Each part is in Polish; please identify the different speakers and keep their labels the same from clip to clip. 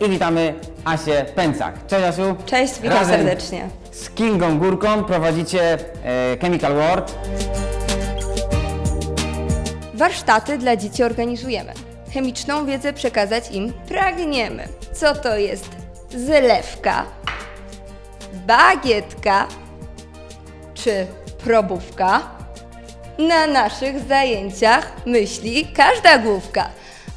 Speaker 1: I witamy Asię Pęcak. Cześć Asiu.
Speaker 2: Cześć, witam
Speaker 1: Razem
Speaker 2: serdecznie.
Speaker 1: Z Kingą Górką prowadzicie e, Chemical World.
Speaker 2: Warsztaty dla dzieci organizujemy. Chemiczną wiedzę przekazać im pragniemy. Co to jest zylewka, bagietka czy probówka? Na naszych zajęciach myśli każda główka.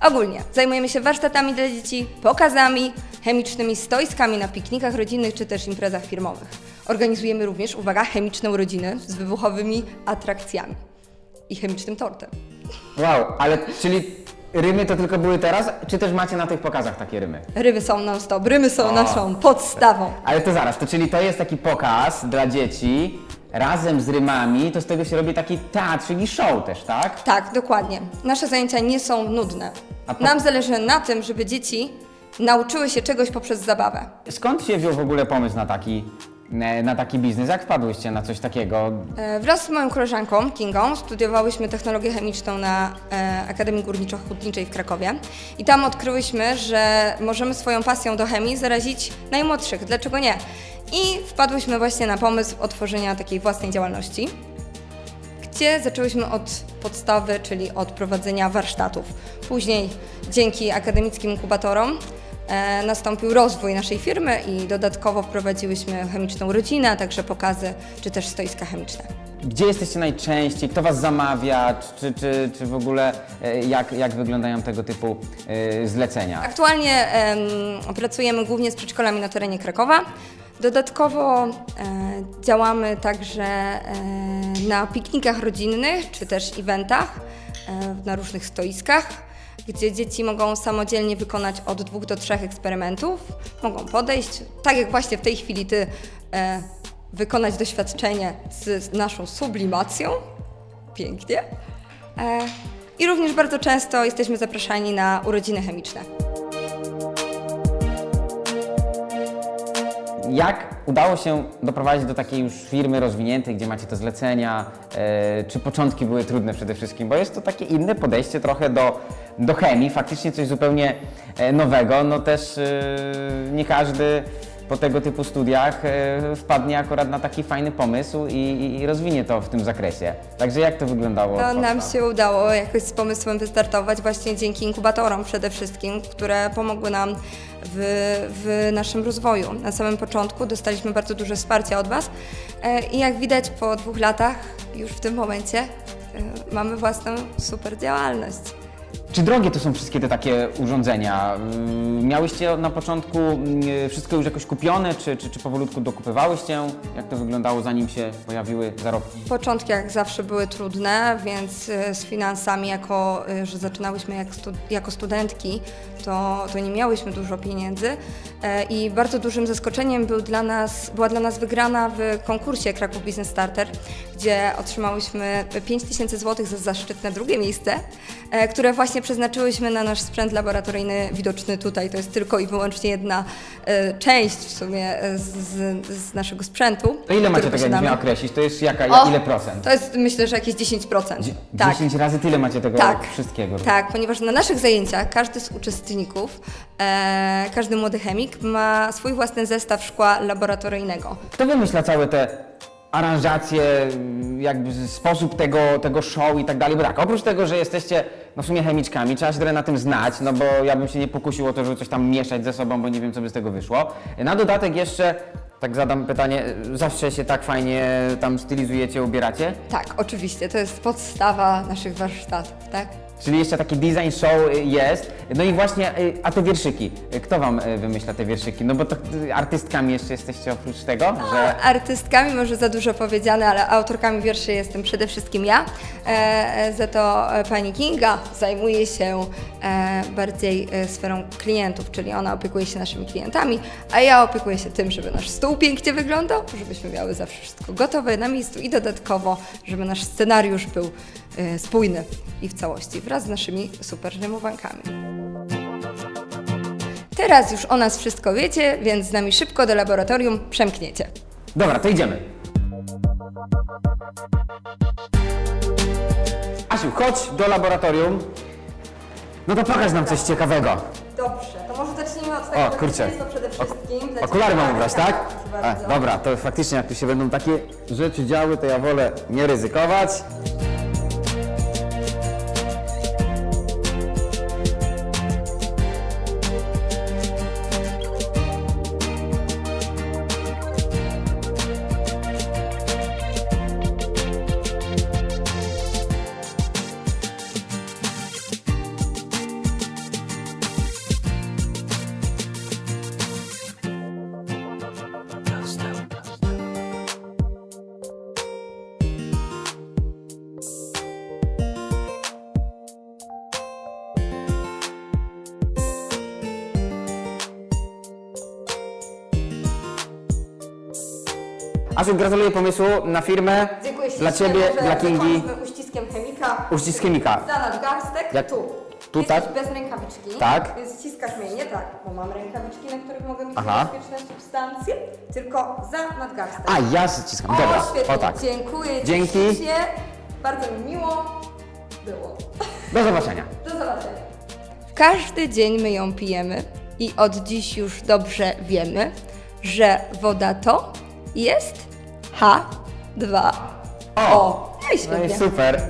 Speaker 2: Ogólnie zajmujemy się warsztatami dla dzieci, pokazami, chemicznymi stoiskami na piknikach rodzinnych czy też imprezach firmowych. Organizujemy również, uwaga, chemiczną rodzinę z wybuchowymi atrakcjami i chemicznym tortem.
Speaker 1: Wow, ale czyli rymy to tylko były teraz, czy też macie na tych pokazach takie rymy?
Speaker 2: Ryby są non-stop, rymy są naszą podstawą.
Speaker 1: Ale to zaraz, to czyli to jest taki pokaz dla dzieci razem z rymami, to z tego się robi taki teatr, czyli show też, tak?
Speaker 2: Tak, dokładnie. Nasze zajęcia nie są nudne.
Speaker 1: Po-
Speaker 2: Nam zależy na tym, żeby dzieci nauczyły się czegoś poprzez zabawę.
Speaker 1: Skąd się wziął w ogóle pomysł na taki, na taki biznes? Jak wpadłyście na coś takiego?
Speaker 2: E, Wraz z moją koleżanką Kingą studiowałyśmy technologię chemiczną na e, Akademii Górniczo-Hutniczej w Krakowie i tam odkryłyśmy, że możemy swoją pasją do chemii zarazić najmłodszych. Dlaczego nie? I wpadłyśmy właśnie na pomysł otworzenia takiej własnej działalności, gdzie zaczęłyśmy od podstawy, czyli od prowadzenia warsztatów. Później dzięki akademickim inkubatorom e, nastąpił rozwój naszej firmy i dodatkowo wprowadziłyśmy chemiczną rodzinę, także pokazy czy też stoiska chemiczne.
Speaker 1: Gdzie jesteście najczęściej? Kto Was zamawia? Czy, czy, czy w ogóle e, jak, jak wyglądają tego typu e, zlecenia?
Speaker 2: Aktualnie em, pracujemy głównie z przedszkolami na terenie Krakowa. Dodatkowo e, działamy także e, na piknikach rodzinnych czy też eventach e, na różnych stoiskach, gdzie dzieci mogą samodzielnie wykonać od dwóch do trzech eksperymentów. Mogą podejść, tak jak właśnie w tej chwili Ty, e, wykonać doświadczenie z, z naszą sublimacją. Pięknie. E, I również bardzo często jesteśmy zapraszani na urodziny chemiczne.
Speaker 1: Jak udało się doprowadzić do takiej już firmy rozwiniętej, gdzie macie te zlecenia? E, czy początki były trudne przede wszystkim? Bo jest to takie inne podejście trochę do, do chemii, faktycznie coś zupełnie e, nowego. No też e, nie każdy po tego typu studiach e, wpadnie akurat na taki fajny pomysł i, i, rozwinie to w tym zakresie. Także jak to wyglądało? Od
Speaker 2: nam się udało jakoś z pomysłem wystartować właśnie dzięki inkubatorom przede wszystkim, które pomogły nam w, w naszym rozwoju. Na samym początku dostaliśmy bardzo duże wsparcie od Was i jak widać po dwóch latach już w tym momencie mamy własną super działalność.
Speaker 1: Czy drogie to są wszystkie te takie urządzenia? Ym, Miałyście na początku yy, wszystko już jakoś kupione, czy, czy, czy powolutku dokupywałyście? Jak to wyglądało zanim się pojawiły zarobki?
Speaker 2: Początki jak zawsze były trudne, więc e, z finansami, jako e, że zaczynałyśmy jak stu, jako studentki, to, to nie miałyśmy dużo pieniędzy E, i bardzo dużym zaskoczeniem był dla nas, była dla nas wygrana w konkursie Kraków Business Starter, gdzie otrzymałyśmy 5 tysięcy złotych za zaszczytne drugie miejsce, e, które właśnie przeznaczyłyśmy na nasz sprzęt laboratoryjny widoczny tutaj. To jest tylko i wyłącznie jedna e, część w sumie e, z, z, z naszego sprzętu.
Speaker 1: To ile macie
Speaker 2: który
Speaker 1: tego, jakbyś
Speaker 2: posiadamy.
Speaker 1: miał określić? To jest jaka,
Speaker 2: O,
Speaker 1: ile procent?
Speaker 2: To jest myślę, że jakieś 10%. tak.
Speaker 1: 10 razy tyle macie tego
Speaker 2: Tak.
Speaker 1: wszystkiego.
Speaker 2: Tak, ponieważ na naszych zajęciach każdy z uczestników, e, każdy młody chemik ma swój własny zestaw szkła laboratoryjnego.
Speaker 1: Kto wymyśla całe te aranżacje, jakby sposób tego, tego show i tak dalej? Bo tak, oprócz tego, że jesteście no w sumie chemiczkami, trzeba się trochę na tym znać, no bo ja bym się nie pokusił o to, żeby coś tam mieszać ze sobą, bo nie wiem, co by z tego wyszło. Na dodatek jeszcze, tak zadam pytanie, zawsze się tak fajnie tam stylizujecie, ubieracie?
Speaker 2: Tak, oczywiście, to jest podstawa naszych warsztatów, tak?
Speaker 1: Czyli jeszcze taki design show y, jest. No i właśnie, y, a te wierszyki, y, kto wam wymyśla te wierszyki? No bo to artystkami jeszcze jesteście oprócz tego, że...
Speaker 2: Artystkami może za dużo powiedziane, ale autorkami wierszy jestem przede wszystkim ja. E, e, za to e, pani Kinga zajmuje się e, bardziej e, sferą klientów, czyli ona opiekuje się naszymi klientami, a ja opiekuję się tym, żeby nasz stół pięknie wyglądał, żebyśmy miały zawsze wszystko gotowe na miejscu i dodatkowo, żeby nasz scenariusz był e, spójny i w całości wraz z naszymi super rymowankami. Teraz już o nas wszystko wiecie, więc z nami szybko do laboratorium przemkniecie.
Speaker 1: Dobra, to idziemy. Asiu, chodź do laboratorium. No to pokaż nam coś ciekawego.
Speaker 2: Dobrze, to może zacznijmy Zaczniemy od tego,
Speaker 1: O, kurczę.
Speaker 2: to przede wszystkim...
Speaker 1: Okulary mam ubrać, tak?
Speaker 2: bardzo.
Speaker 1: dobra, to faktycznie jak tu się będą takie rzeczy działy, to ja wolę nie ryzykować. Asiu, gratuluję pomysłu na firmę.
Speaker 2: Dziękuję
Speaker 1: Dla Ciebie, dla Kingi.
Speaker 2: uściskiem chemika.
Speaker 1: Uścisk chemika.
Speaker 2: Za nadgarstek,
Speaker 1: Jak-
Speaker 2: tu.
Speaker 1: tu
Speaker 2: Jesteś
Speaker 1: tak?
Speaker 2: bez rękawiczki,
Speaker 1: Tak.
Speaker 2: więc ściskasz mnie nie tak, bo mam rękawiczki, na których mogą być
Speaker 1: Aha.
Speaker 2: niebezpieczne substancje, tylko za nadgarstek.
Speaker 1: A, ja ściskam.
Speaker 2: o,
Speaker 1: Dobra,
Speaker 2: świetnie.
Speaker 1: o tak.
Speaker 2: Dziękuję Ci
Speaker 1: Dzięki.
Speaker 2: ślicznie. Bardzo mi miło było.
Speaker 1: Do zobaczenia.
Speaker 2: Do zobaczenia. Każdy dzień my ją pijemy i od dziś już dobrze wiemy, że woda to jest H2O. No i
Speaker 1: No i
Speaker 2: świetnie.
Speaker 1: super.